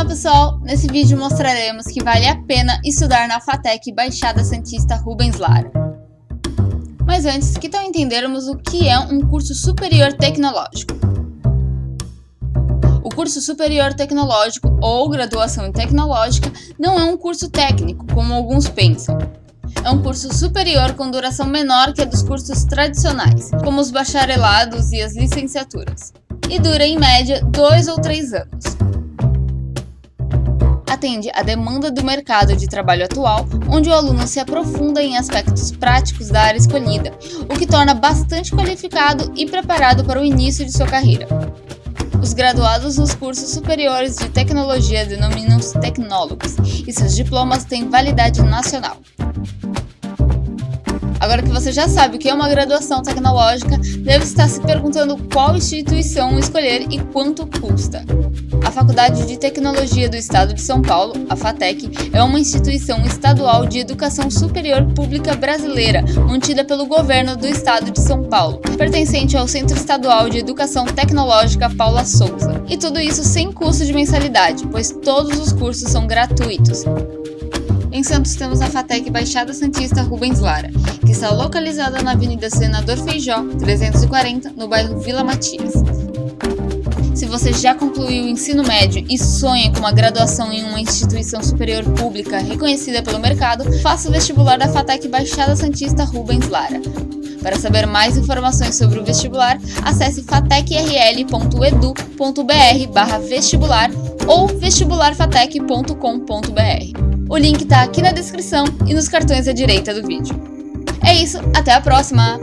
Olá pessoal, nesse vídeo mostraremos que vale a pena estudar na FATEC Baixada Santista Rubens Lara. Mas antes, que tal entendermos o que é um curso superior tecnológico? O curso superior tecnológico ou graduação tecnológica não é um curso técnico, como alguns pensam. É um curso superior com duração menor que a dos cursos tradicionais, como os bacharelados e as licenciaturas, e dura em média dois ou três anos atende à demanda do mercado de trabalho atual, onde o aluno se aprofunda em aspectos práticos da área escolhida, o que torna bastante qualificado e preparado para o início de sua carreira. Os graduados nos cursos superiores de tecnologia denominam-se tecnólogos, e seus diplomas têm validade nacional. Agora que você já sabe o que é uma graduação tecnológica, deve estar se perguntando qual instituição escolher e quanto custa. A Faculdade de Tecnologia do Estado de São Paulo, a FATEC, é uma instituição estadual de educação superior pública brasileira, mantida pelo governo do Estado de São Paulo, pertencente ao Centro Estadual de Educação Tecnológica Paula Souza. E tudo isso sem custo de mensalidade, pois todos os cursos são gratuitos. Em Santos temos a FATEC Baixada Santista Rubens Lara, que está localizada na Avenida Senador Feijó, 340, no bairro Vila Matias. Você já concluiu o ensino médio e sonha com uma graduação em uma instituição superior pública reconhecida pelo mercado, faça o vestibular da FATEC Baixada Santista Rubens Lara. Para saber mais informações sobre o vestibular, acesse fatecrl.edu.br vestibular ou vestibularfatec.com.br. O link está aqui na descrição e nos cartões à direita do vídeo. É isso, até a próxima!